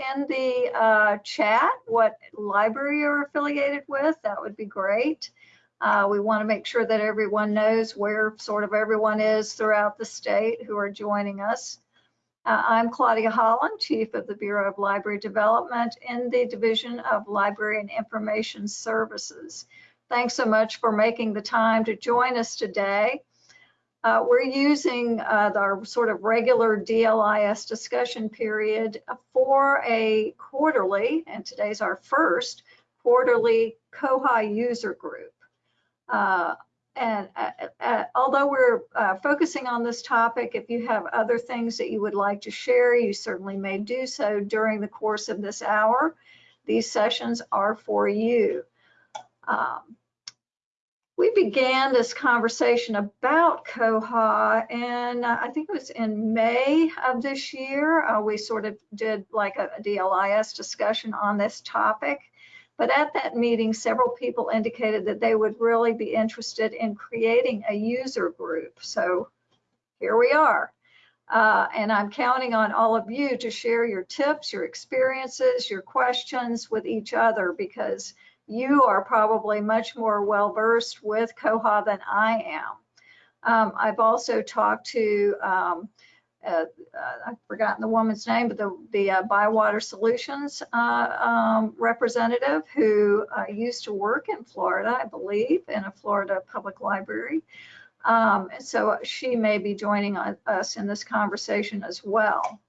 in the uh, chat what library you're affiliated with, that would be great. Uh, we want to make sure that everyone knows where sort of everyone is throughout the state who are joining us. Uh, I'm Claudia Holland, Chief of the Bureau of Library Development in the Division of Library and Information Services. Thanks so much for making the time to join us today. Uh, we're using uh, our sort of regular DLIS discussion period for a quarterly, and today's our first quarterly Koha user group. Uh, and uh, uh, although we're uh, focusing on this topic, if you have other things that you would like to share, you certainly may do so during the course of this hour. These sessions are for you. Um, we began this conversation about Koha and I think it was in May of this year. Uh, we sort of did like a, a DLIS discussion on this topic. But at that meeting, several people indicated that they would really be interested in creating a user group. So here we are. Uh, and I'm counting on all of you to share your tips, your experiences, your questions with each other because you are probably much more well versed with Koha than I am. Um, I've also talked to, um, uh, uh, I've forgotten the woman's name, but the, the uh, Bywater Solutions uh, um, representative who uh, used to work in Florida, I believe, in a Florida public library. Um, so she may be joining us in this conversation as well.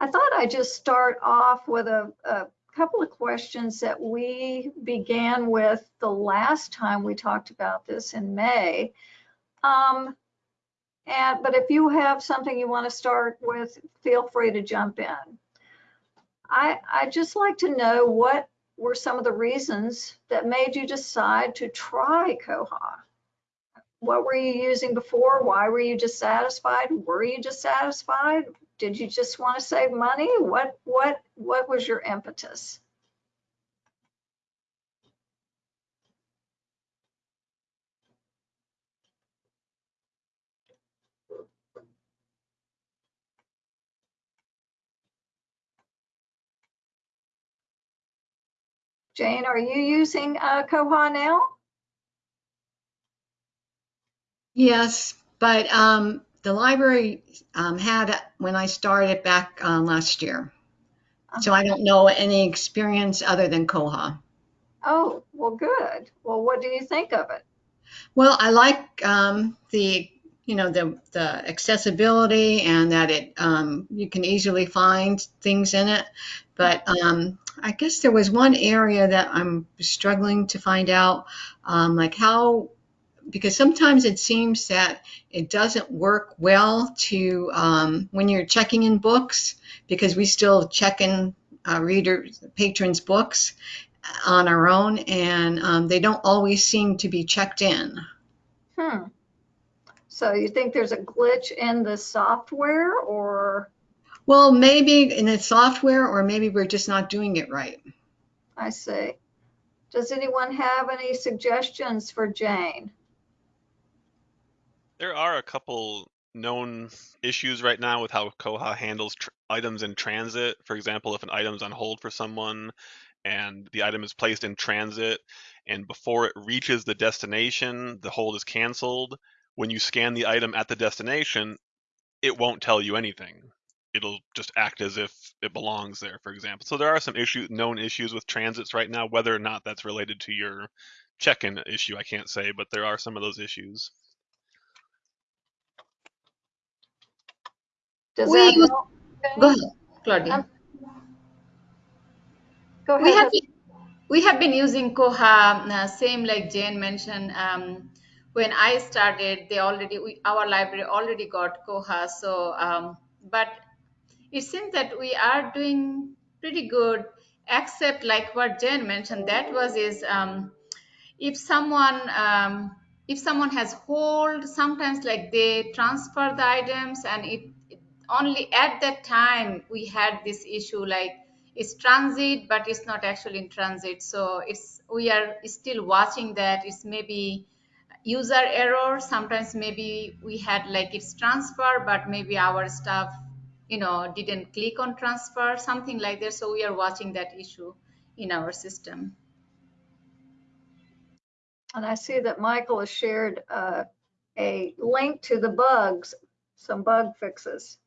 I thought I'd just start off with a, a couple of questions that we began with the last time we talked about this in May. Um, and, but if you have something you want to start with, feel free to jump in. I, I'd just like to know what were some of the reasons that made you decide to try Koha? What were you using before? Why were you dissatisfied? Were you dissatisfied? Did you just want to save money? What what what was your impetus? Jane, are you using uh, Koha now? Yes, but um, the library um, had when I started back uh, last year. So I don't know any experience other than Koha. Oh, well, good. Well, what do you think of it? Well, I like um, the you know the the accessibility and that it um, you can easily find things in it. But um, I guess there was one area that I'm struggling to find out, um, like how because sometimes it seems that it doesn't work well to um, when you're checking in books because we still check in uh, readers patrons books on our own and um, they don't always seem to be checked in. Hmm. So you think there's a glitch in the software or? Well maybe in the software or maybe we're just not doing it right. I see. Does anyone have any suggestions for jane there are a couple known issues right now with how Koha handles items in transit. For example, if an item's on hold for someone and the item is placed in transit and before it reaches the destination, the hold is canceled. When you scan the item at the destination, it won't tell you anything. It'll just act as if it belongs there, for example. So there are some issue, known issues with transits right now. Whether or not that's related to your check-in issue, I can't say, but there are some of those issues. Does we use, Go ahead, Claudia. Um, go ahead. We have, been, we have been using Koha, uh, same like Jane mentioned. Um, when I started, they already, we, our library already got Koha. So, um, but it seems that we are doing pretty good, except like what Jane mentioned, that was is um, if someone um, if someone has hold, sometimes like they transfer the items and it only at that time we had this issue like it's transit but it's not actually in transit so it's we are still watching that it's maybe user error sometimes maybe we had like it's transfer but maybe our stuff you know, didn't click on transfer, something like that. So we are watching that issue in our system. And I see that Michael has shared uh, a link to the bugs, some bug fixes.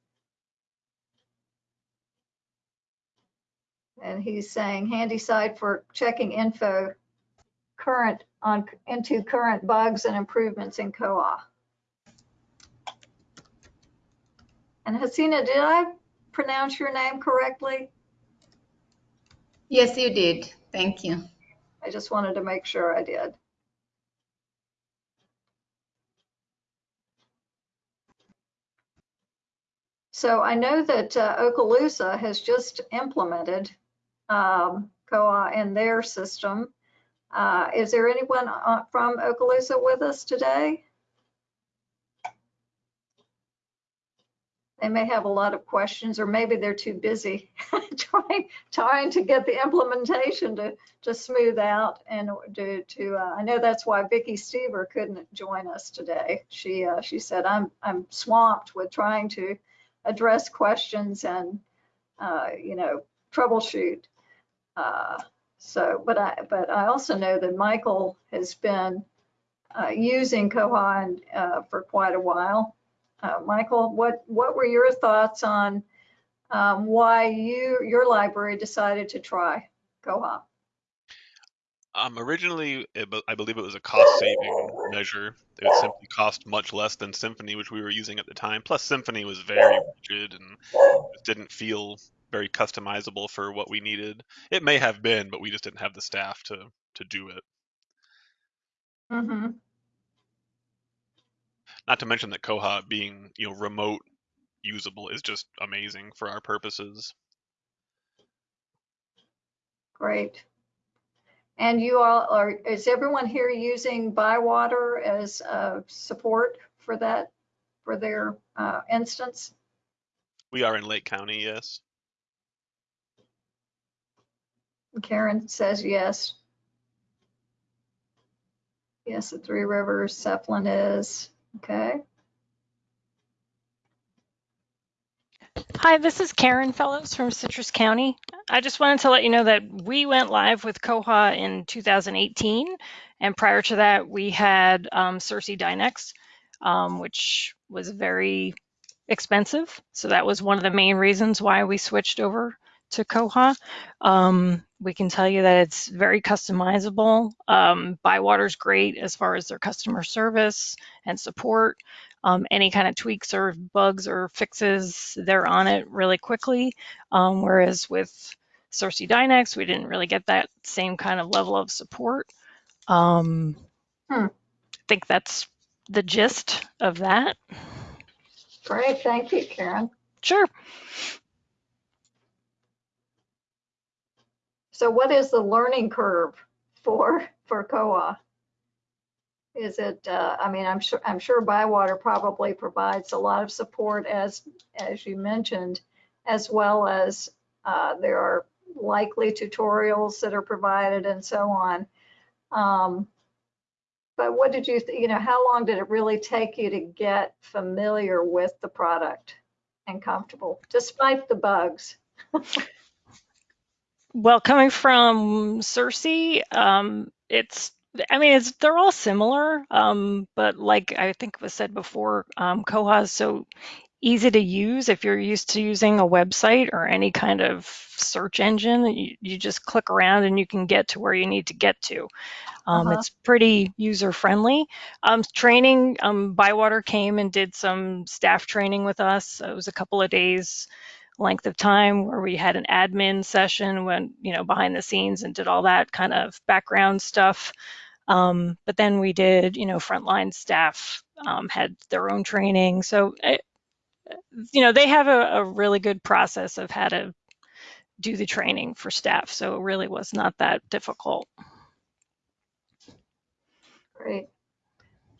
And he's saying handy site for checking info current on into current bugs and improvements in Koha. And Hasina, did I pronounce your name correctly? Yes, you did. Thank you. I just wanted to make sure I did. So I know that uh, Okaloosa has just implemented um, Koha in their system. Uh, is there anyone uh, from Okaloosa with us today? They may have a lot of questions, or maybe they're too busy trying trying to get the implementation to to smooth out and to to. Uh, I know that's why Vicki Stever couldn't join us today. She uh, she said I'm I'm swamped with trying to address questions and uh, you know troubleshoot. Uh, so, but I but I also know that Michael has been uh, using Koha uh, for quite a while. Uh, Michael, what what were your thoughts on um, why you your library decided to try Koha? Um, originally, I believe it was a cost-saving measure. It simply cost much less than Symphony, which we were using at the time. Plus, Symphony was very rigid and didn't feel very customizable for what we needed. It may have been, but we just didn't have the staff to to do it. Mm-hmm. Not to mention that Koha being you know remote usable is just amazing for our purposes. Great. And you all are, is everyone here using Bywater as uh, support for that, for their uh, instance? We are in Lake County, yes. Karen says yes. Yes, the Three Rivers, Zeppelin is, okay. Hi, this is Karen Fellows from Citrus County. I just wanted to let you know that we went live with Koha in 2018. And prior to that, we had um, SirsiDynix, um, which was very expensive. So that was one of the main reasons why we switched over to Koha. Um, we can tell you that it's very customizable. Um, Bywater's great as far as their customer service and support. Um, any kind of tweaks or bugs or fixes, they're on it really quickly. Um, whereas with SirsiDynix, we didn't really get that same kind of level of support. Um, Hmm. I think that's the gist of that. Great, thank you, Karen. Sure. So what is the learning curve for, for Koha? Is it, uh, I mean, I'm sure, I'm sure Bywater probably provides a lot of support as, as you mentioned, as well as uh, there are likely tutorials that are provided and so on. Um, but what did you, you know, how long did it really take you to get familiar with the product and comfortable, despite the bugs? Well, coming from Sirsi, um, it's, I mean, it's they're all similar, um, but like I think was said before, um, Koha is so easy to use if you're used to using a website or any kind of search engine. You, you just click around and you can get to where you need to get to. Um, Uh-huh. It's pretty user friendly. Um, training, um, Bywater came and did some staff training with us. It was a couple of days length of time where we had an admin session when you know behind the scenes and did all that kind of background stuff. Um, but then we did you know frontline staff um, had their own training. So it, you know they have a, a really good process of how to do the training for staff so it really was not that difficult. Great.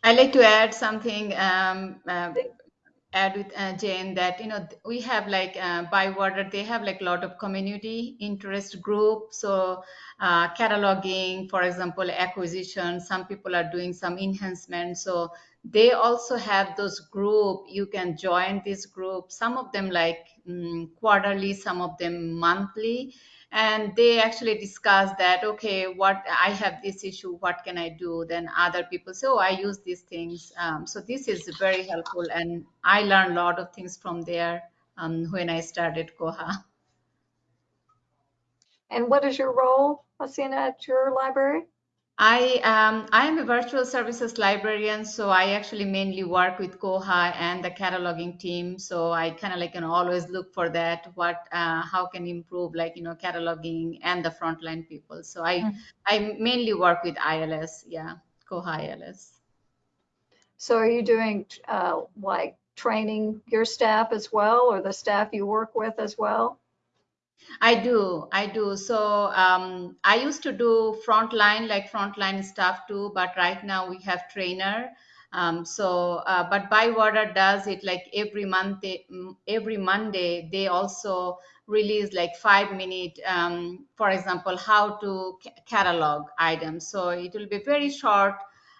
I'd like to add something, um, uh, add with uh, Jane that, you know, we have like uh, Bywater, they have like a lot of community interest group. So uh, cataloging, for example, acquisition, some people are doing some enhancement. So they also have those group you can join this group some of them like mm, quarterly some of them monthly and they actually discuss that okay what i have this issue what can i do? Then other people say oh i use these things. Um, so this is very helpful and i learned a lot of things from there um, when i started koha. And what is your role, Hasina, at your library? I um, I am a virtual services librarian, so I actually mainly work with Koha and the cataloging team. So I kind of like know always look for that what uh, how can improve like you know cataloging and the frontline people. So I Mhm. I mainly work with ILS, yeah, Koha ILS. So are you doing uh, like training your staff as well, or the staff you work with as well? I do, I do. So um, I used to do frontline, like frontline stuff too, but right now we have trainer. Um, so, uh, but Bywater does it like every month. Mm, every Monday they also release like five minute, um, for example, how to ca- catalog items. So it will be very short.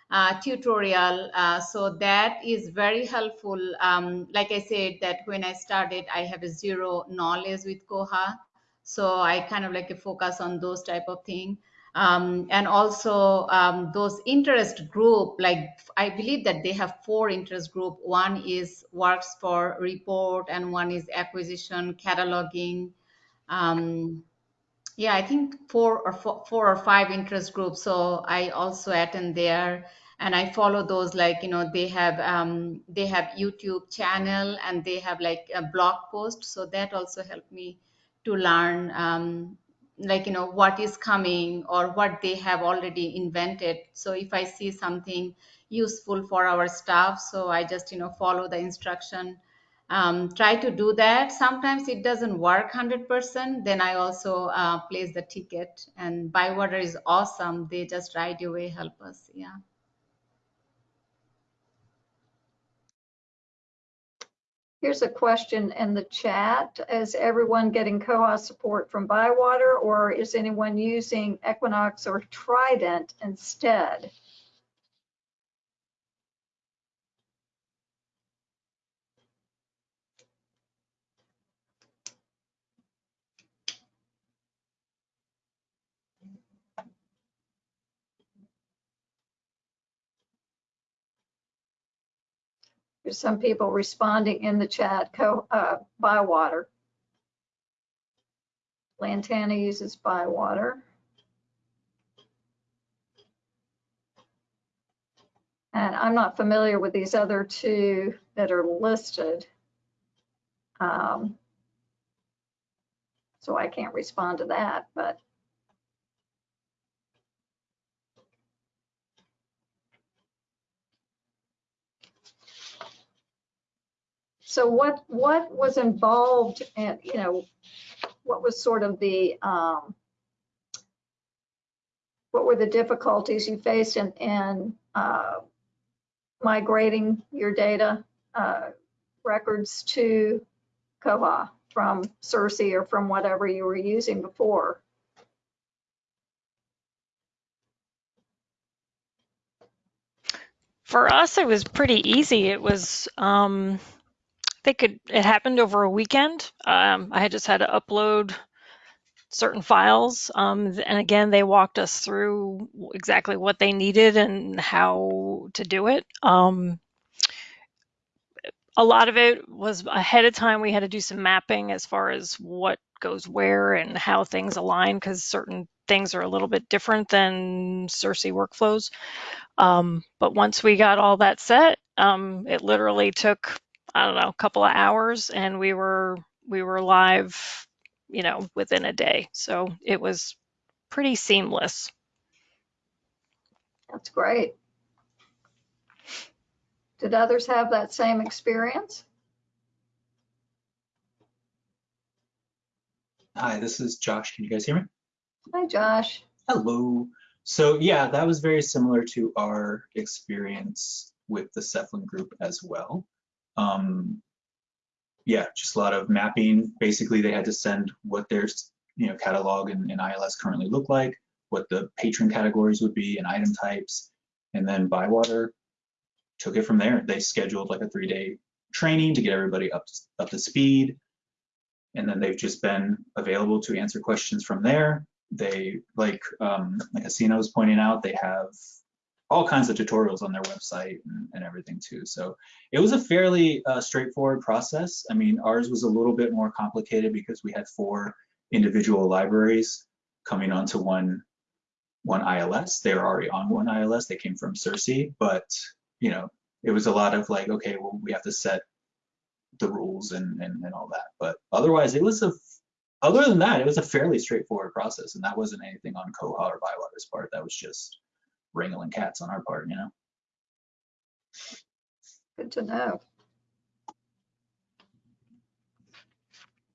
Uh, tutorial. Uh, so that is very helpful. Um, like i said that when i started i have a zero knowledge with koha. So i kind of like focus on those type of thing. Um, and also um, those interest group like i believe that they have four interest group. One is works for report and one is acquisition cataloging. Um, yeah i think four or four, four or five interest groups. So i also attend there and i follow those like you know they have um, they have youtube channel and they have like a blog post. So that also helped me to learn um, like you know what is coming or what they have already invented. So if i see something useful for our staff so i just you know follow the instruction um, try to do that. Sometimes it doesn't work 100%. Then I also uh, place the ticket. And Bywater is awesome. They just right away help us. Yeah. Here's a question in the chat. Is everyone getting Koha support from Bywater or is anyone using Equinox or Trident instead? Some people responding in the chat, co, uh, Bywater. Lantana uses Bywater. And I'm not familiar with these other two that are listed. Um, So I can't respond to that, but So what, what was involved and, you know, what was sort of the, um, what were the difficulties you faced in, in, uh, migrating your data, uh, records to Koha from Sirsi or from whatever you were using before? For us, it was pretty easy. It was, um, they could, it happened over a weekend. Um, I had just had to upload certain files. Um, and again, they walked us through exactly what they needed and how to do it. Um, a lot of it was ahead of time. We had to do some mapping as far as what goes where and how things align because certain things are a little bit different than Sirsi workflows. Um, but once we got all that set, um, it literally took I don't know a couple of hours, and we were we were live, you know, within a day. So it was pretty seamless. That's great. Did others have that same experience? Hi, this is Josh. Can you guys hear me? Hi, Josh. Hello. So yeah, that was very similar to our experience with the Cephalin group as well. Um, yeah, just a lot of mapping. Basically, they had to send what their you know catalog and, and ILS currently look like, what the patron categories would be and item types, and then Bywater took it from there. They scheduled like a three day training to get everybody up up to speed, and then they've just been available to answer questions from there. They like um, like Hasina was pointing out, they have all kinds of tutorials on their website and, and everything too. So it was a fairly uh, straightforward process. I mean, ours was a little bit more complicated because we had four individual libraries coming onto one one ILS. They were already on one ILS. They came from Sirsi, but you know, it was a lot of like, okay, well, we have to set the rules and, and, and all that. But otherwise, it was a, other than that, it was a fairly straightforward process. And that wasn't anything on Koha or Bywater's part. That was just wrangling cats on our part, you know? Good to know.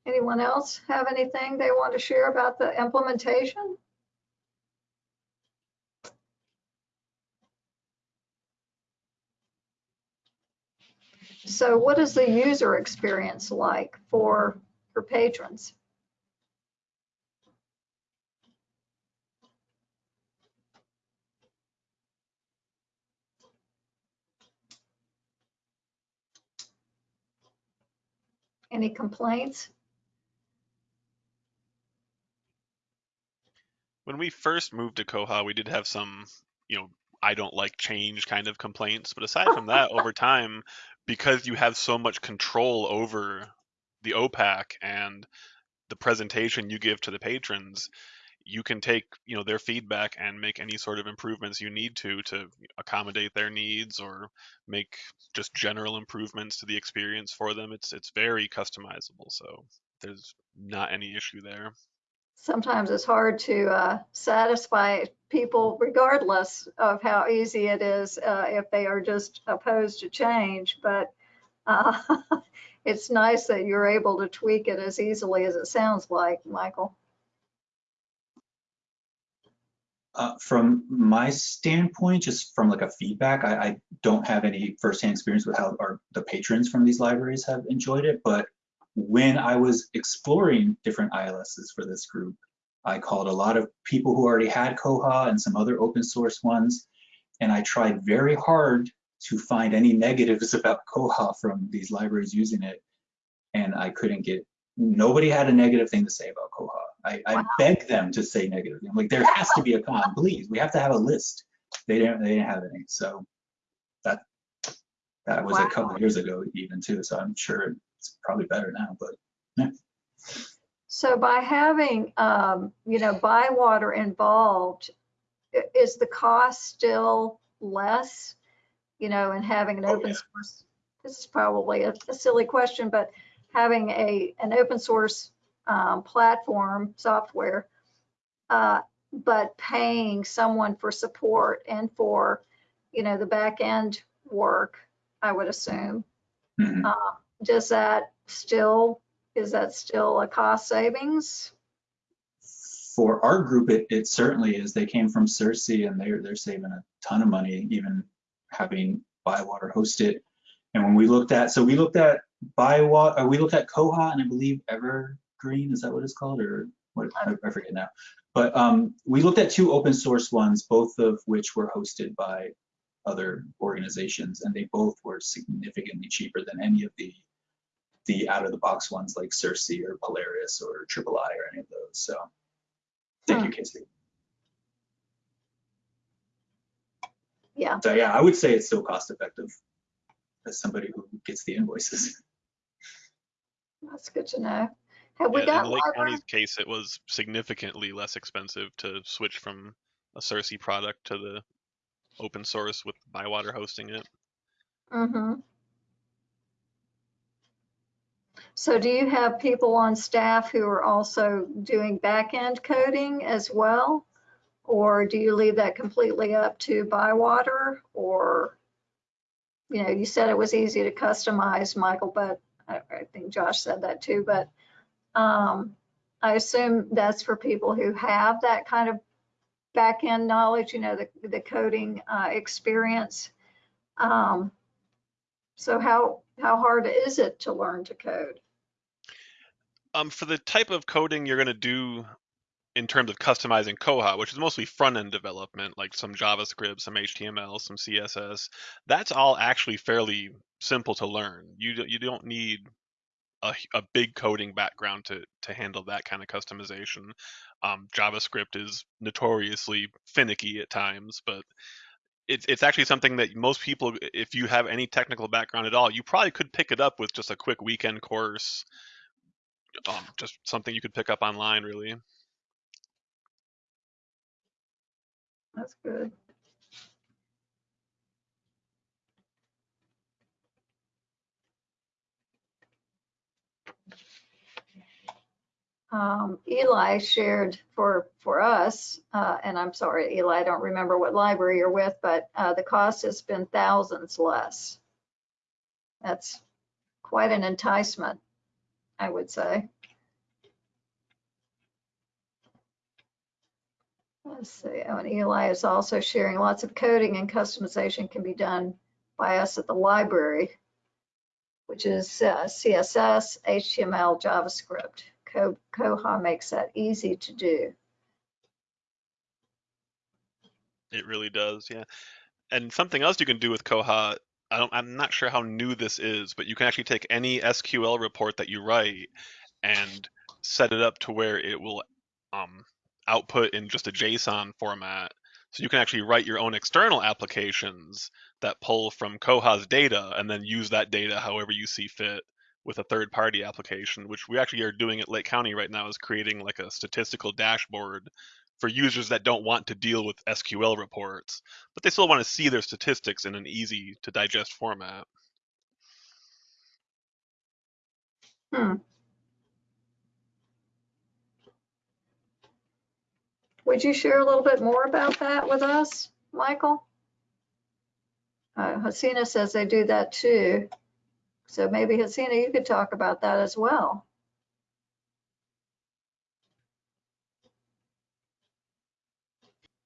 Anyone else have anything they want to share about the implementation? So what is the user experience like for, for patrons? Any complaints? When we first moved to Koha, we did have some, you know, I don't like change kind of complaints. But aside from that, over time, because you have so much control over the OPAC and the presentation you give to the patrons, you can take you know their feedback and make any sort of improvements you need to to accommodate their needs or make just general improvements to the experience for them. It's it's very customizable, so there's not any issue there sometimes it's hard to uh, satisfy people regardless of how easy it is uh, if they are just opposed to change. But uh, it's nice that you're able to tweak it as easily as it sounds like, Michael. Uh, from my standpoint, just from like a feedback, I, I, don't have any firsthand experience with how our, the patrons from these libraries have enjoyed it, but when I was exploring different ILSs for this group, I called a lot of people who already had Koha and some other open source ones, and I tried very hard to find any negatives about Koha from these libraries using it, and I couldn't get, nobody had a negative thing to say about Koha. I, I wow. begged them to say negative. I'm like, there has to be a con, please. We have to have a list. They didn't, they didn't have any. So that that was wow. a couple years ago even too. So I'm sure it's probably better now, but yeah. So by having, um, you know, Bywater involved, is the cost still less, you know, and having an oh, open yeah. source? This is probably a, a, silly question, but having a an open source um, platform software, uh, but paying someone for support and for, you know, the back end work, I would assume. Mm -hmm. uh, does that still, is that still a cost savings? For our group, it, it certainly is. They came from Sirsi and they're, they're saving a ton of money, even having Bywater host it. And when we looked at, so we looked at Bywater, uh, we looked at Koha and I believe Evergreen, is that what it's called? Or what, I, I forget now. But um, we looked at two open source ones, both of which were hosted by other organizations, and they both were significantly cheaper than any of the the out of the box ones like Sirsi or Polaris or Triple I or any of those. So thank huh. you, Casey. Yeah. So yeah, I would say it's still cost effective as somebody who gets the invoices. That's good to know. Have we yeah, got in Lake County's case, it was significantly less expensive to switch from a Sirsi product to the open source with Bywater hosting it. Mm-hmm. So do you have people on staff who are also doing back-end coding as well? Or do you leave that completely up to Bywater? Or, you know, you said it was easy to customize, Michael, but I, I think Josh said that too, but um, I assume that's for people who have that kind of back-end knowledge, you know, the, the coding uh, experience. Um, so how, how hard is it to learn to code? Um, for the type of coding you're going to do in terms of customizing Koha, which is mostly front end development, like some JavaScript, some HTML, some CSS, that's all actually fairly simple to learn. You you don't need a, a big coding background to to handle that kind of customization. Um, JavaScript is notoriously finicky at times, but it's it's actually something that most people, if you have any technical background at all, you probably could pick it up with just a quick weekend course. Um, just something you could pick up online, really. That's good. Um, Eli shared for, for us, uh, and I'm sorry, Eli, I don't remember what library you're with, but, uh, the cost has been thousands less. That's quite an enticement, I would say. Let's see, oh, and Eli is also sharing lots of coding and customization can be done by us at the library, which is uh, CSS, HTML, JavaScript. Koha makes that easy to do. It really does, yeah. And something else you can do with Koha, I I'm not sure how new this is, but you can actually take any SQL report that you write and set it up to where it will um, output in just a JSON format. So you can actually write your own external applications that pull from Koha's data and then use that data however you see fit with a third party application, which we actually are doing at Lake County right now is creating like a statistical dashboard for users that don't want to deal with SQL reports, but they still want to see their statistics in an easy to digest format. Hmm. Would you share a little bit more about that with us, Michael? Uh, Hasina says they do that too. So maybe Hasina, you could talk about that as well.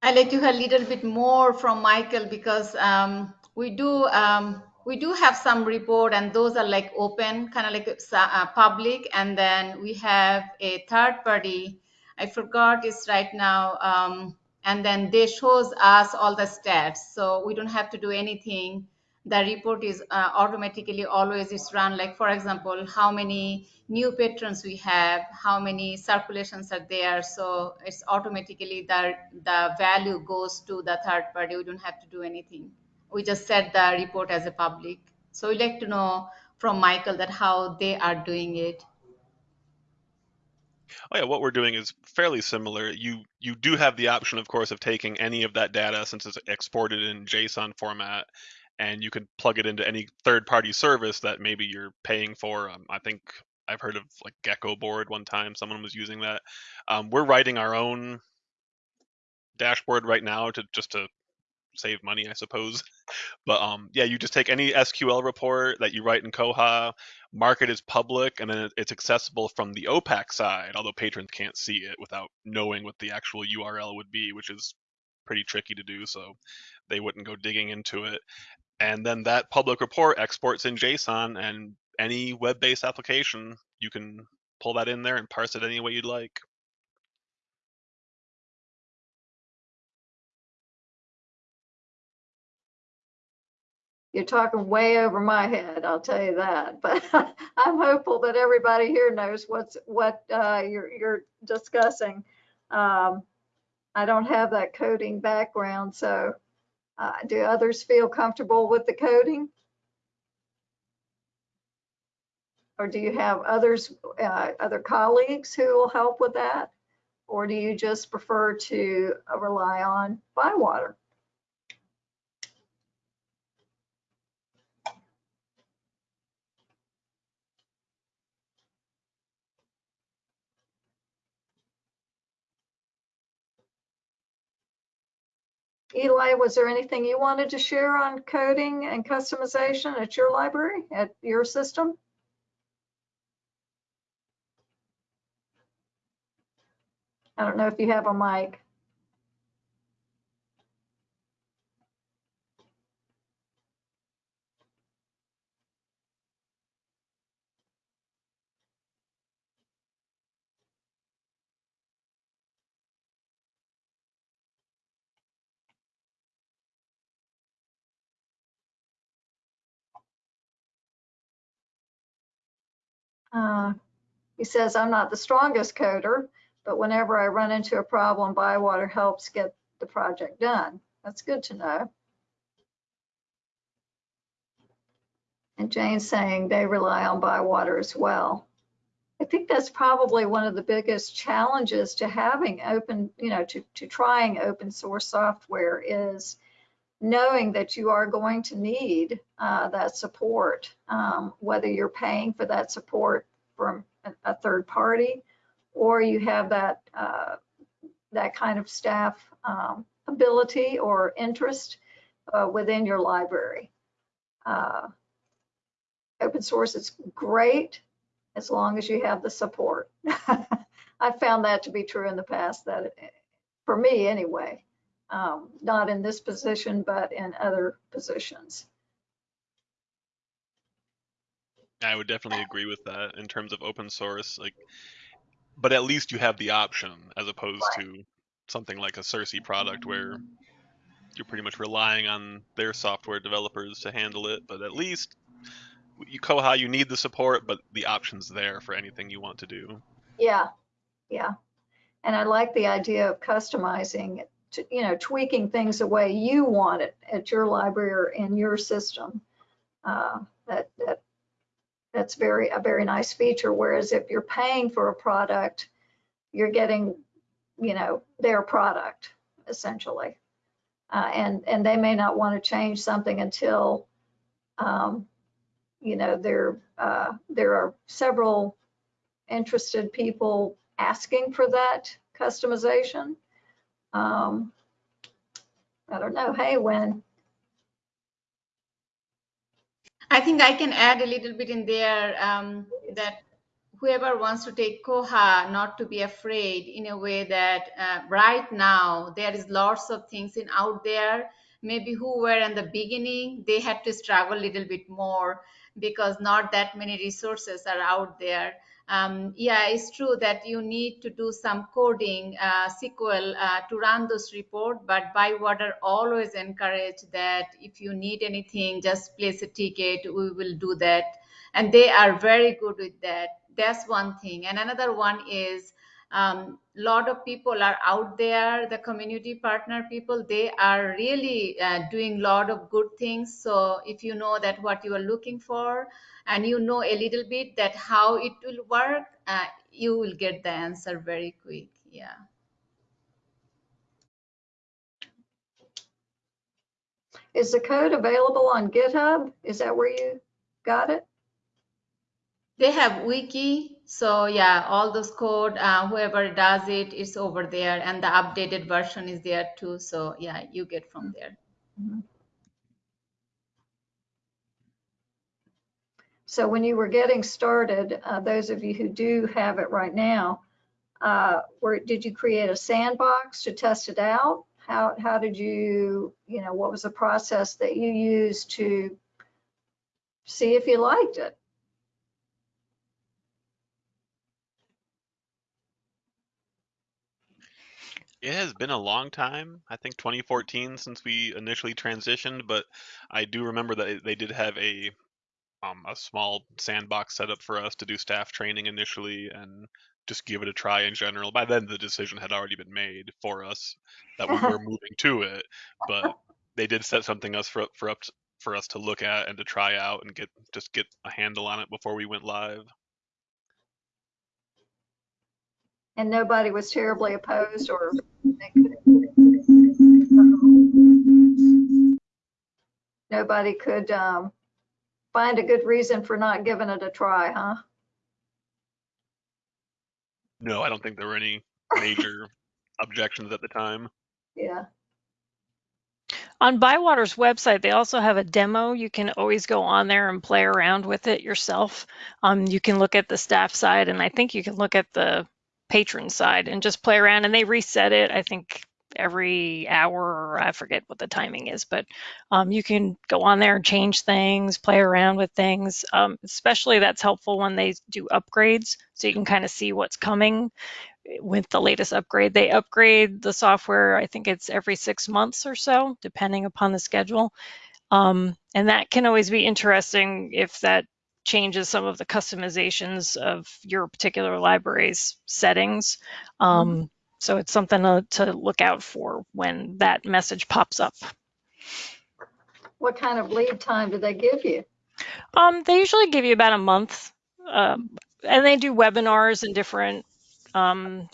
I'd like to hear a little bit more from Michael because um, we do um, we do have some report and those are like open, kind of like uh, public, and then we have a third party. I forgot it's right now, um, and then they shows us all the stats, so we don't have to do anything the report is uh, automatically always is run like for example how many new patrons we have how many circulations are there. So it's automatically the the value goes to the third party. We don't have to do anything. We just set the report as a public. So we'd like to know from michael that how they are doing it. Oh yeah, what we're doing is fairly similar. You you do have the option, of course, of taking any of that data since it's exported in JSON format and you can plug it into any third-party service that maybe you're paying for. Um, I think I've heard of like Geckoboard one time. Someone was using that. Um, we're writing our own dashboard right now to just to save money, I suppose. But um, yeah, you just take any SQL report that you write in Koha, mark it as public, and then it's accessible from the OPAC side. Although patrons can't see it without knowing what the actual URL would be, which is pretty tricky to do. So they wouldn't go digging into it and then that public report exports in JSON and any web-based application, you can pull that in there and parse it any way you'd like. You're talking way over my head, I'll tell you that. But I'm hopeful that everybody here knows what's what uh, you're you're discussing. Um, I don't have that coding background, so uh, do others feel comfortable with the coding? Or do you have others, uh, other colleagues who will help with that? Or do you just prefer to uh, rely on Bywater? Eli, was there anything you wanted to share on coding and customization at your library, at your system? I don't know if you have a mic. Uh, he says, I'm not the strongest coder, but whenever I run into a problem, Bywater helps get the project done. That's good to know. And Jane's saying they rely on Bywater as well. I think that's probably one of the biggest challenges to having open, you know, to, to trying open source software is knowing that you are going to need uh, that support, um, whether you're paying for that support from a, third party or you have that uh, that kind of staff um, ability or interest uh, within your library. Uh, open source is great as long as you have the support. I found that to be true in the past, that for me anyway, um, not in this position, but in other positions. I would definitely agree with that in terms of open source. Like, but at least you have the option as opposed Right. to something like a Sirsi product where you're pretty much relying on their software developers to handle it. But at least you Koha, you need the support, but the option's there for anything you want to do. Yeah, yeah. And I like the idea of customizing, it you know, tweaking things the way you want it at your library or in your system. Uh, that that that's very a very nice feature. Whereas if you're paying for a product, you're getting, you know, their product essentially, uh, and and they may not want to change something until, um, you know, there uh, there are several interested people asking for that customization. Um, I don't know. Hey, when I think I can add a little bit in there um, that whoever wants to take Koha, not to be afraid in a way that uh, right now there is lots of things in out there. Maybe who were in the beginning, they had to struggle a little bit more because not that many resources are out there. Um, yeah, it's true that you need to do some coding uh, SQL uh, to run those report, but Bywater always encourage that if you need anything, just place a ticket. We will do that, and they are very good with that. That's one thing. And another one is a um, lot of people are out there the community partner people they are really uh, doing a lot of good things so if you know that what you are looking for and you know a little bit that how it will work uh, you will get the answer very quick yeah is the code available on GitHub? Is that where you got it? they have wiki so yeah all those code uh, whoever does it, it is over there and the updated version is there too so yeah you get from there So when you were getting started, uh, those of you who do have it right now, uh, where did you create a sandbox to test it out? How how did you you know what was the process that you used to see if you liked it? It has been a long time, I think 2014 since we initially transitioned, but I do remember that they did have a um, a small sandbox set up for us to do staff training initially and just give it a try in general. By then, the decision had already been made for us that we were moving to it, but they did set something us for for up to, for us to look at and to try out and get just get a handle on it before we went live. And nobody was terribly opposed or nobody could um, find a good reason for not giving it a try, huh? No, I don't think there were any major objections at the time. Yeah. On Bywater's website, they also have a demo. You can always go on there and play around with it yourself. Um, you can look at the staff side, and I think you can look at the patron side and just play around. And they reset it, I think, every hour, or I forget what the timing is, but um, you can go on there and change things, play around with things. Um, especially that's helpful when they do upgrades, so you can kind of see what's coming with the latest upgrade. They upgrade the software, I think it's every six months or so, depending upon the schedule. Um, and that can always be interesting if that changes some of the customizations of your particular library's settings. Um, so it's something to, to look out for when that message pops up. What kind of lead time do they give you? Um, they usually give you about a month, um, and they do webinars and different um,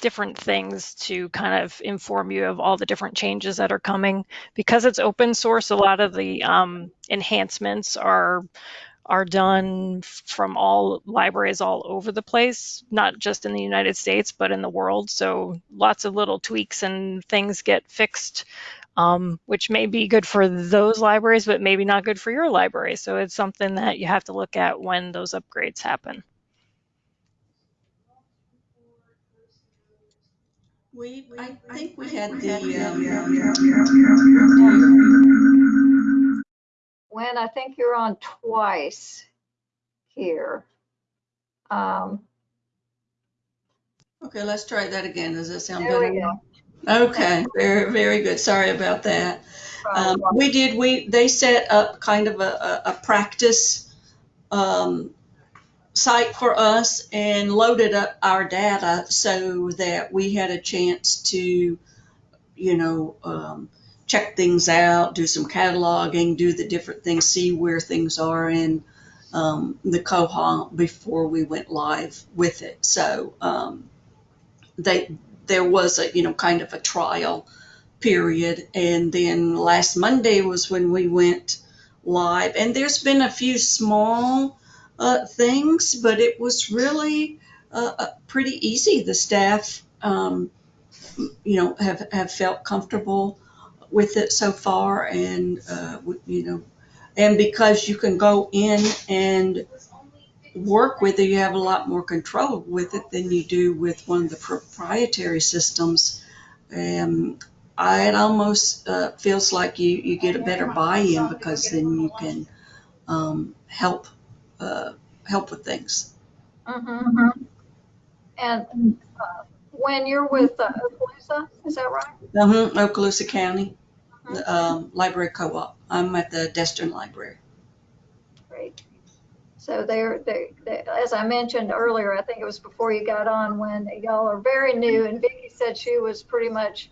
different things to kind of inform you of all the different changes that are coming. Because it's open source, a lot of the um, enhancements are are done from all libraries all over the place, not just in the United States, but in the world. So lots of little tweaks and things get fixed um, which may be good for those libraries, but maybe not good for your library. So it's something that you have to look at when those upgrades happen. We, I think we had the, um, When I think you're on twice here. Um, okay, let's try that again. Does that sound There better? go. Okay, very, very good. Sorry about that. Um, we did, we, they set up kind of a, a, a practice, um, site for us and loaded up our data so that we had a chance to, you know, um, check things out, do some cataloging, do the different things, see where things are in, um, the Koha before we went live with it. So, um, they, there was a, you know, kind of a trial period. And then last Monday was when we went live. And there's been a few small uh, things, but it was really uh, uh, pretty easy. The staff, um, you know, have, have felt comfortable with it so far. And, uh, you know, and because you can go in and work with it, you have a lot more control with it than you do with one of the proprietary systems. Um, I, it almost uh, feels like you, you get a better buy-in because then you can um, help uh, help with things. Mhm. And uh, when you're with uh, Okaloosa, is that right? uh Okaloosa County um, Library Co-op. I'm at the Destin Library. Great. So they're, they, they, as I mentioned earlier, I think it was before you got on, when y'all are very new, and Vicki said she was pretty much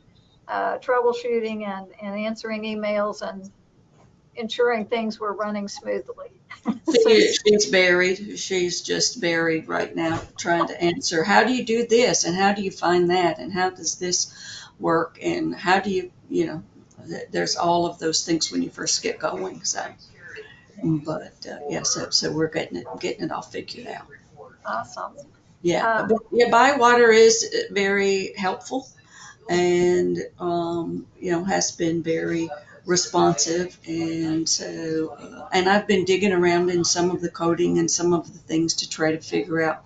uh, troubleshooting and, and answering emails and ensuring things were running smoothly. She, she's buried. She's just buried right now, trying to answer. How do you do this, and how do you find that, and how does this work, and how do you, you know, there's all of those things when you first get going. So, but uh, yeah, so so we're getting it getting it all figured out. Awesome. Yeah, Um, yeah, Bywater is very helpful, and um, you know has been very responsive, and so uh, and I've been digging around in some of the coding and some of the things to try to figure out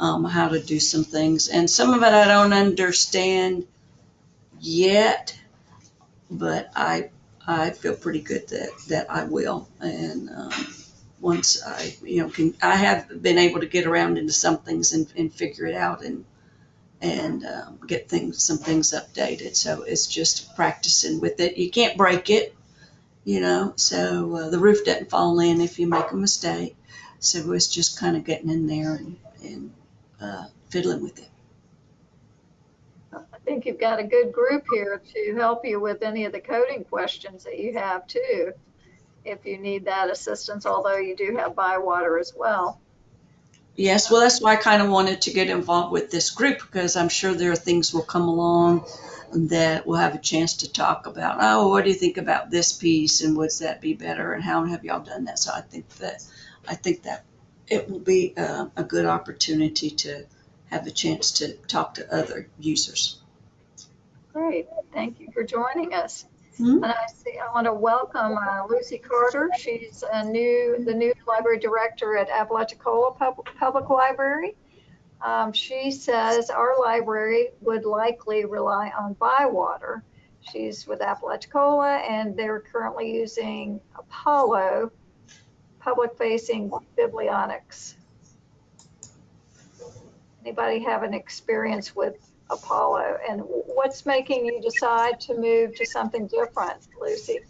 um, how to do some things, and some of it I don't understand yet, but I I feel pretty good that that I will, and um, once I you know can I have been able to get around into some things and, and figure it out and and um, get things some things updated. So it's just practicing with it. You can't break it, you know. So uh, the roof doesn't fall in if you make a mistake. So it's just kind of getting in there and, and uh, fiddling with it. I think you've got a good group here to help you with any of the coding questions that you have too, if you need that assistance, although you do have Bywater as well. Yes, well, that's why I kind of wanted to get involved with this group because I'm sure there are things will come along that we'll have a chance to talk about. Oh, what do you think about this piece and would that be better and how have y'all done that? So I think that I think that it will be uh, a good opportunity to have a chance to talk to other users. Great, thank you for joining us. Hmm. And I see, I want to welcome uh, Lucy Carter. She's a new, the new library director at Apalachicola Pub- Public Library. Um, She says our library would likely rely on Bywater. She's with Apalachicola and they're currently using Apollo public-facing Biblionix. Anybody have an experience with Apollo. And what's making you decide to move to something different, Lucy?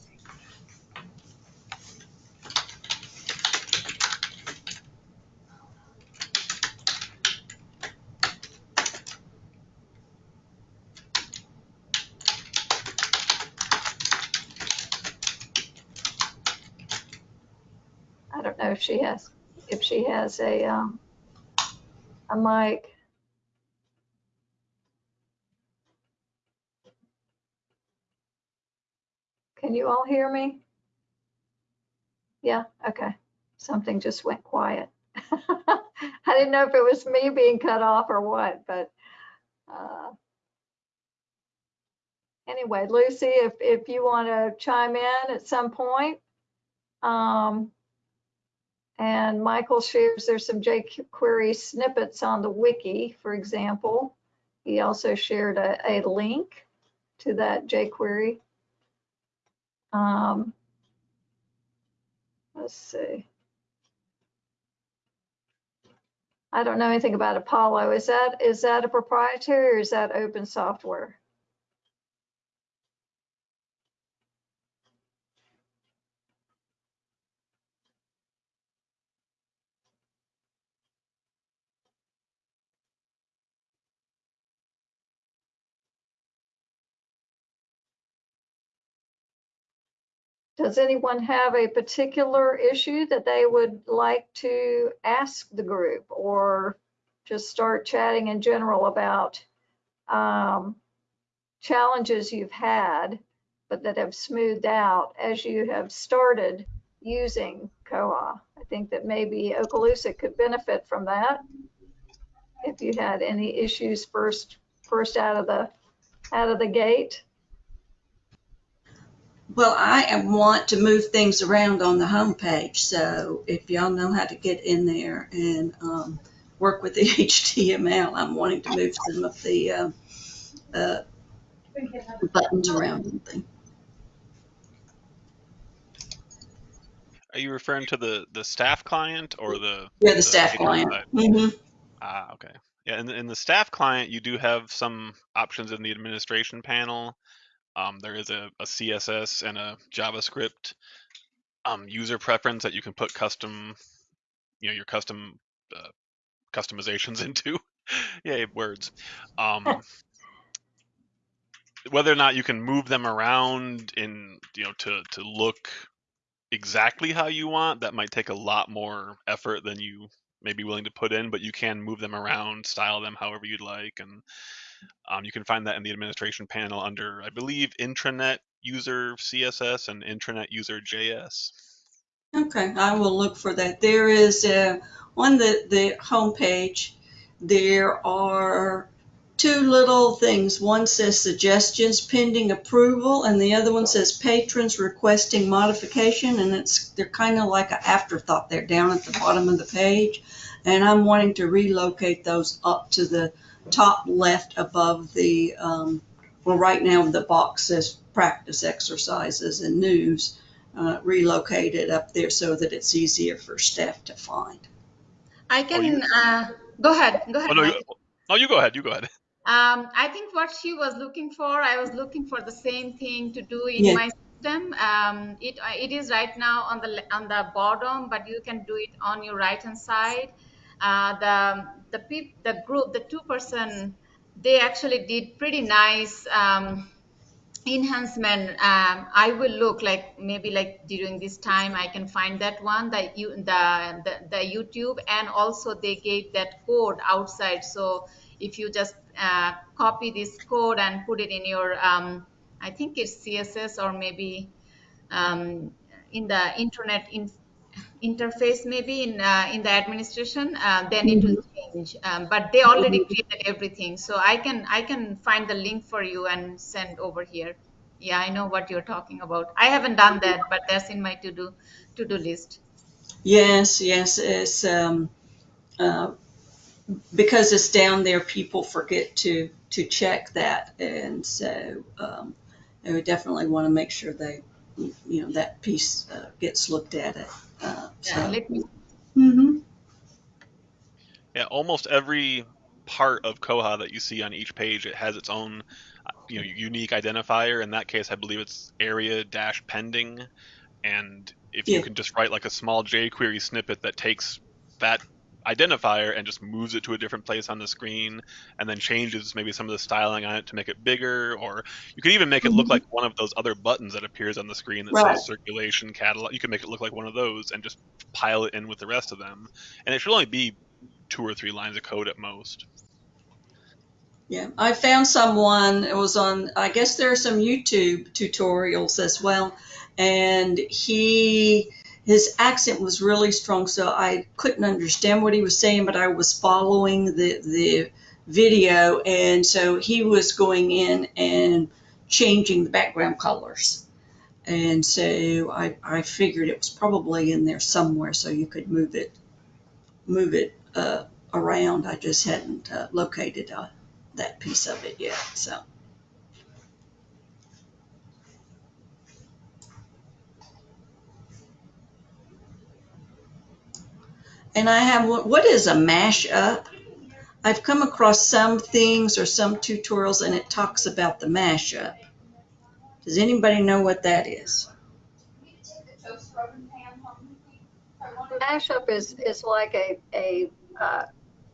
I don't know if she has if she has a um, a mic. Can you all hear me? Yeah, okay. Something just went quiet. I didn't know if it was me being cut off or what, but uh, anyway, Lucy, if, if you want to chime in at some point. Um, and Michael shares there's some jQuery snippets on the wiki, for example. He also shared a, a link to that jQuery. Um, let's see. I don't know anything about Apollo. Is that is that a proprietary or is that open software? Does anyone have a particular issue that they would like to ask the group or just start chatting in general about um, challenges you've had, but that have smoothed out as you have started using Koha? I think that maybe Okaloosa could benefit from that. If you had any issues first, first out of the, out of the gate. Well, I want to move things around on the homepage, so if y'all know how to get in there and um, work with the HTML, I'm wanting to move some of the um, uh, buttons around and things. Are you referring to the the staff client or the Yeah, the staff client. side? hmm Ah, okay. Yeah, in the, in the staff client, you do have some options in the administration panel. Um, there is a, a CSS and a JavaScript um, user preference that you can put custom, you know, your custom uh, customizations into. Yay, words. Um, whether or not you can move them around in, you know, to to look exactly how you want, that might take a lot more effort than you may be willing to put in. But you can move them around, style them however you'd like, and um, you can find that in the administration panel under, I believe, intranet user CSS and intranet user JS. Okay, I will look for that. There is uh, on the the homepage. There are two little things. One says suggestions pending approval, and the other one says patrons requesting modification. And it's they're kind of like an afterthought. They're down at the bottom of the page, and I'm wanting to relocate those up to the top left above the. Um, well, right now the box says practice exercises and news uh, relocate it up there so that it's easier for staff to find. I can uh, go ahead. Go ahead. Oh no, you, oh you go ahead. You go ahead. Um, I think what she was looking for, I was looking for the same thing to do in Yeah. my system. Um, it it is right now on the on the bottom, but you can do it on your right hand side. Uh, the the peop, the group, the two person, they actually did pretty nice. Um, enhancement um, i will look like maybe like during this time i can find that one that you the, the the youtube and also they gave that code outside so if you just uh, copy this code and put it in your um, i think it's css or maybe um, in the internet in, interface maybe in uh, in the administration uh, then it will change um, but they already created everything so i can i can find the link for you and send over here yeah i know what you're talking about i haven't done that but that's in my to do to do list Yes, yes, it's um, uh, because it's down there. People forget to to check that, and so um, I would definitely want to make sure they, you know, that piece uh, gets looked at. It. Uh, yeah, so. let me hmm Yeah, almost every part of Koha that you see on each page, it has its own, uh, you know, unique identifier. In that case, I believe it's area dash pending, and if you can just write like a small jQuery snippet that takes that identifier and just moves it to a different place on the screen and then changes maybe some of the styling on it to make it bigger or you could even make it look mm-hmm. like one of those other buttons that appears on the screen that Right. says circulation catalog you could make it look like one of those and just pile it in with the rest of them and it should only be two or three lines of code at most Yeah, I found someone, it was on, I guess there are some YouTube tutorials as well. And he, his accent was really strong, so I couldn't understand what he was saying, but I was following the, the video. And so he was going in and changing the background colors. And so I, I figured it was probably in there somewhere so you could move it, move it uh, around. I just hadn't uh, located uh, that piece of it yet. So and I have what is a mashup? I've come across some things or some tutorials and it talks about the mashup. Does anybody know what that is? Mashup is, is like a, a uh,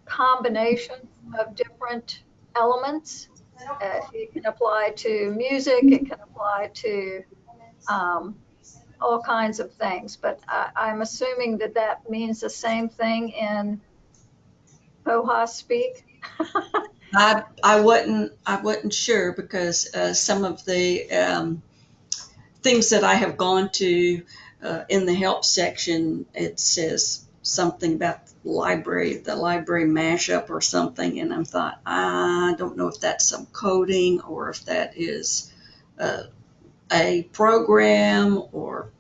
combination of different elements. Uh, It can apply to music, it can apply to um, all kinds of things, but I, I'm assuming that that means the same thing in Koha speak. I I wasn't I wasn't sure because uh, some of the um, things that I have gone to uh, in the help section it says something about the library the library mashup or something and I thought I don't know if that's some coding or if that is uh, a program or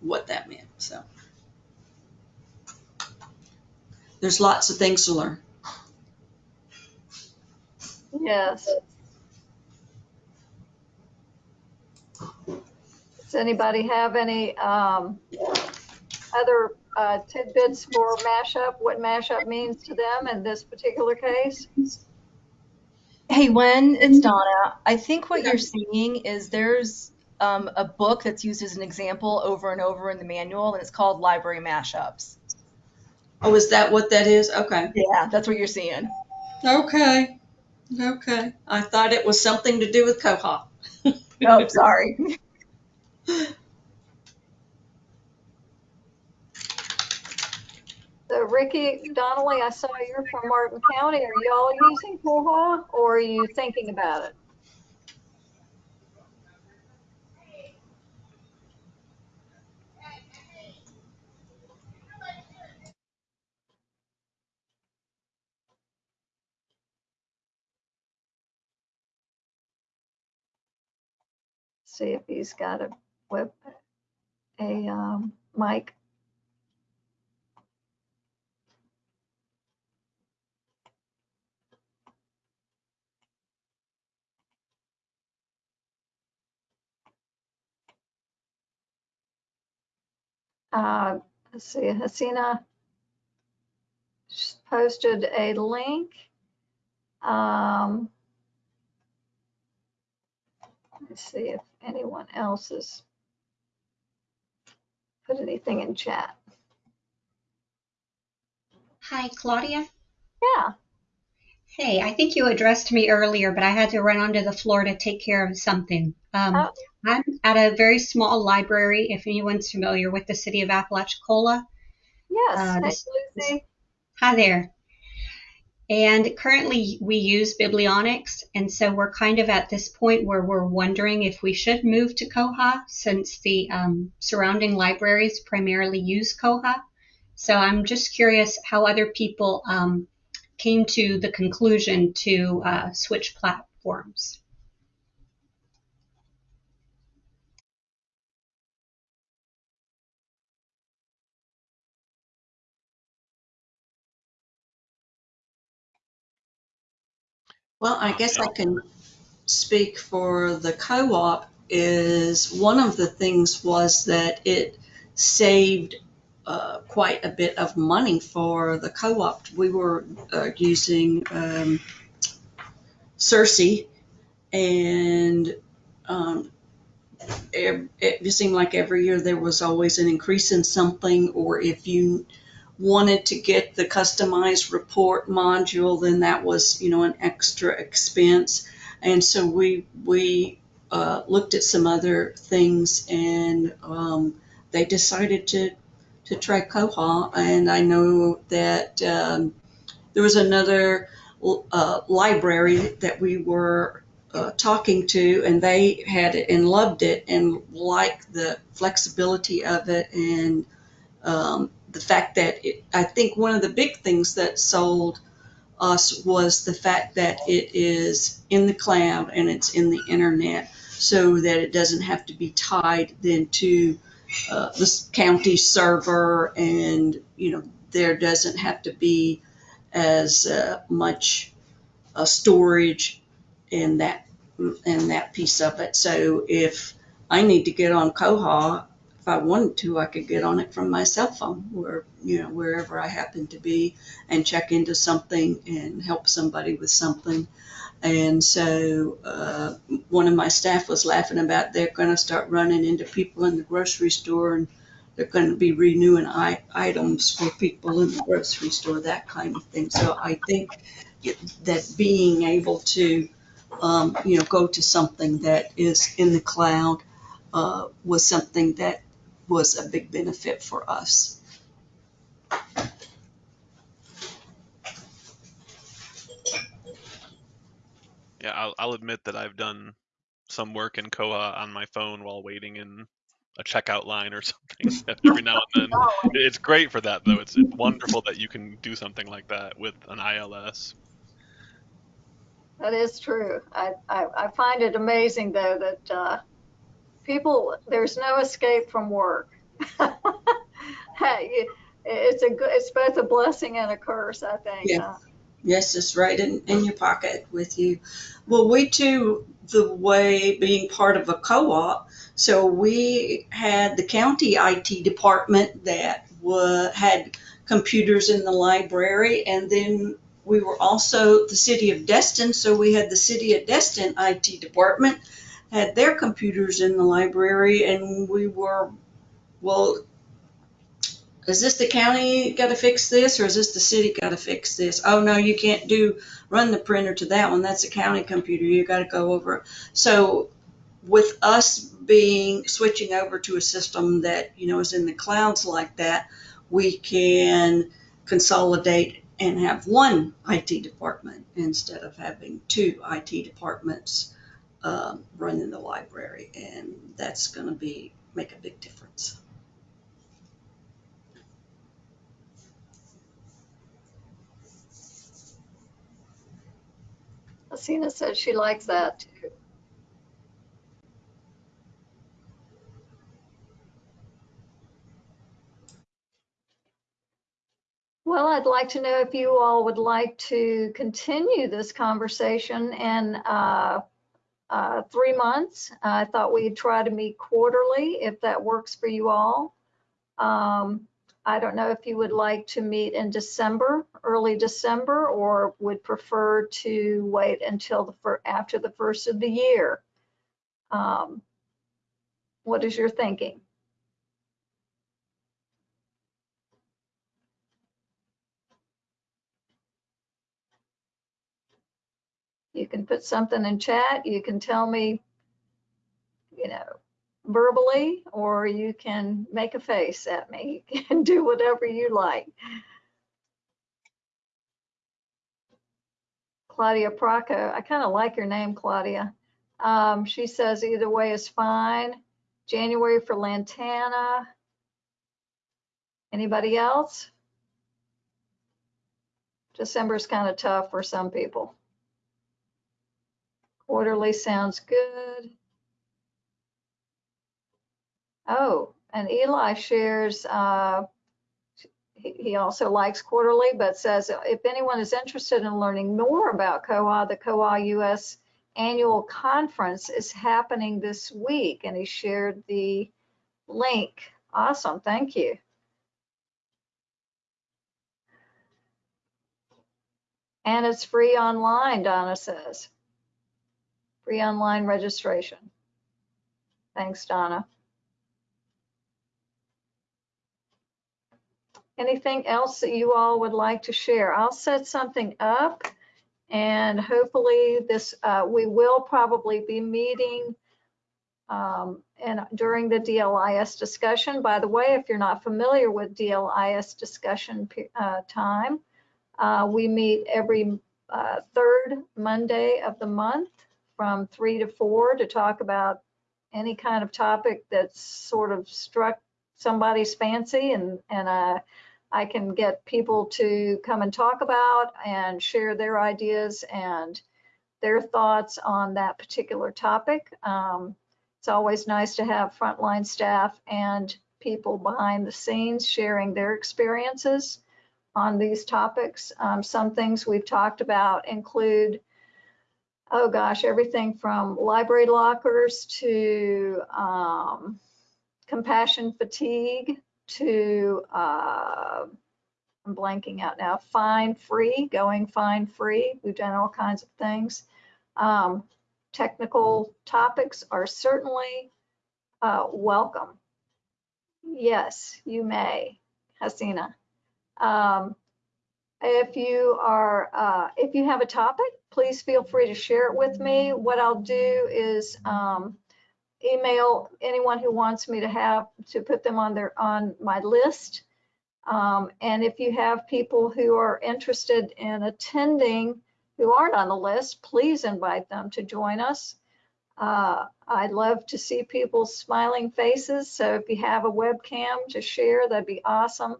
what that meant so there's lots of things to learn. Yes. Does anybody have any um, other uh, tidbits for mashup? What mashup means to them in this particular case? Hey, Wen, it's Donna. I think what you're seeing is there's um, a book that's used as an example over and over in the manual, and it's called Library Mashups. Oh, is that what that is? Okay. Yeah, that's what you're seeing. Okay. Okay. I thought it was something to do with Koha. Oh, sorry. So Ricky Donnelly, I saw you're from Martin County. Are y'all using Koha or are you thinking about it? See if he's got a web, a um, mic. Uh, let's see, Hasina posted a link. Um, let's see if anyone else has put anything in chat. Hi, Claudia. Yeah, Hey, I think you addressed me earlier, but I had to run onto the floor to take care of something. Um, Oh. I'm at a very small library, if anyone's familiar with the city of Apalachicola. yes, Uh, this- Lucy. Hi there. And currently we use Biblionix, and so we're kind of at this point where we're wondering if we should move to Koha since the um, surrounding libraries primarily use Koha. So I'm just curious how other people um, came to the conclusion to uh, switch platforms. Well, I guess I can speak for the co-op is one of the things was that it saved uh, quite a bit of money for the co-op. We were uh, using um, Sirsi and um, it, it seemed like every year there was always an increase in something or if you wanted to get the customized report module, then that was, you know, an extra expense. And so we, we uh, looked at some other things and um, they decided to, to try Koha. And I know that um, there was another uh, library that we were uh, talking to, and they had it and loved it and liked the flexibility of it and um, the fact that it, I think one of the big things that sold us was the fact that it is in the cloud and it's in the internet so that it doesn't have to be tied then to uh, the county server and you know there doesn't have to be as uh, much uh, storage in that in that piece of it. So if I need to get on Koha if I wanted to, I could get on it from my cell phone, where you know wherever I happen to be, and check into something and help somebody with something. And so uh, one of my staff was laughing about they're going to start running into people in the grocery store and they're going to be renewing I- items for people in the grocery store, that kind of thing. So I think that being able to, um, you know, go to something that is in the cloud uh, was something that was a big benefit for us. Yeah, I'll, I'll admit that I've done some work in Koha on my phone while waiting in a checkout line or something every now and then. It's great for that though. It's, it's wonderful that you can do something like that with an ILS. That is true. I, I, I find it amazing though that uh, people, there's no escape from work. hey, it's a good, it's both a blessing and a curse, I think. Yeah. Yes, it's right in, in your pocket with you. Well, we too, the way being part of a co-op, so we had the county IT department that had computers in the library, and then we were also the city of Destin, so we had the city of Destin IT department had their computers in the library, and we were, well, is this the county got to fix this or is this the city got to fix this? Oh, no, you can't do run the printer to that one. That's a county computer. You got to go over. So with us being switching over to a system that, you know, is in the clouds like that, we can consolidate and have one IT department instead of having two IT departments um, running the library. And that's going to be make a big difference. Hasina says she likes that too. Well, I'd like to know if you all would like to continue this conversation and uh, uh, three months. I thought we'd try to meet quarterly if that works for you all. Um, I don't know if you would like to meet in December, early December, or would prefer to wait until the fir- after the first of the year. Um, what is your thinking? You can put something in chat. You can tell me, you know, verbally, or you can make a face at me and do whatever you like. Claudia Praca, I kind of like your name, Claudia. Um, she says either way is fine. January for Lantana. Anybody else? December's kind of tough for some people. Quarterly sounds good. Oh, and Eli shares, uh, he, he also likes quarterly, but says if anyone is interested in learning more about Koha, the Koha US annual conference is happening this week, and he shared the link. Awesome, thank you. And it's free online, Donna says. Free online registration. Thanks, Donna. anything else that you all would like to share? I'll set something up and hopefully this, uh, we will probably be meeting um, and during the DLIS discussion. By the way, if you're not familiar with DLIS discussion uh, time, uh, we meet every uh, third Monday of the month from three to four to talk about any kind of topic that's sort of struck somebody's fancy and, and uh, I can get people to come and talk about and share their ideas and their thoughts on that particular topic. Um, it's always nice to have frontline staff and people behind the scenes sharing their experiences on these topics. Um, some things we've talked about include, oh gosh, everything from library lockers to um, compassion fatigue to, uh, I'm blanking out now, fine free, going fine free. We've done all kinds of things. Um, technical topics are certainly uh, welcome. Yes, you may, Hasina. Um, if you are, uh, if you have a topic, please feel free to share it with me. What I'll do is um, email anyone who wants me to have to put them on their on my list. Um, and if you have people who are interested in attending who aren't on the list, please invite them to join us. Uh, I'd love to see people's smiling faces. So if you have a webcam to share, that'd be awesome.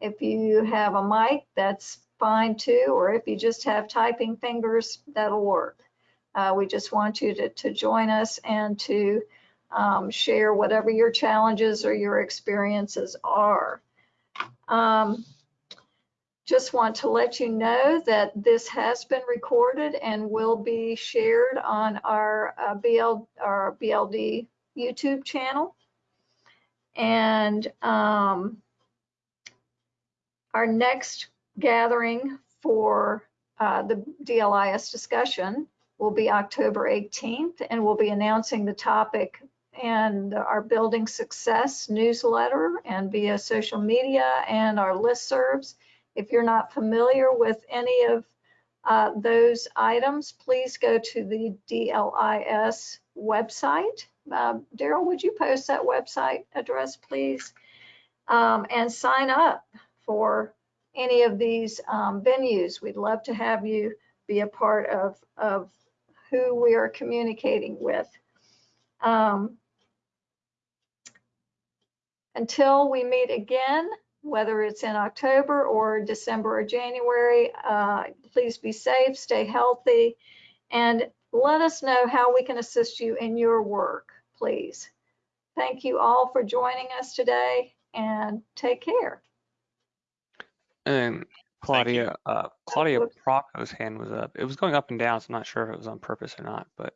If you have a mic, that's fine too. Or if you just have typing fingers, that'll work. Uh, we just want you to, to join us and to um, share whatever your challenges or your experiences are. Um, just want to let you know that this has been recorded and will be shared on our uh, BL, our BLD YouTube channel. And um, our next gathering for uh, the DLIS discussion will be October 18th, and we'll be announcing the topic and our Building Success newsletter and via social media and our listservs. If you're not familiar with any of uh, those items, please go to the DLIS website. Uh, Daryl, would you post that website address, please? Um, and sign up for any of these um, venues. We'd love to have you be a part of, of who we are communicating with. Um, until we meet again, whether it's in October or December or January, uh, please be safe, stay healthy, and let us know how we can assist you in your work, please. Thank you all for joining us today and take care. And Claudia, uh, Claudia Procco's hand was up. It was going up and down, so I'm not sure if it was on purpose or not, but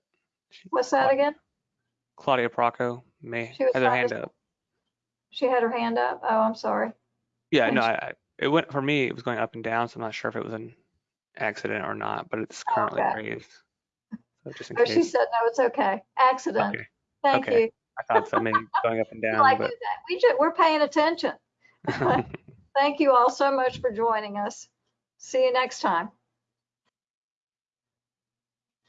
she, What's that Cla- again? Claudia Procco may She was have her hand to- up. She had her hand up. Oh, I'm sorry. Yeah, and no, she- I, I, it went for me. It was going up and down, so I'm not sure if it was an accident or not, but it's currently Okay. raised. So just in Oh, she said, no, it's okay. Accident. Okay, Thank okay. you. I thought so, maybe going up and down, like but that- We ju, we're paying attention. Thank you all so much for joining us. See you next time.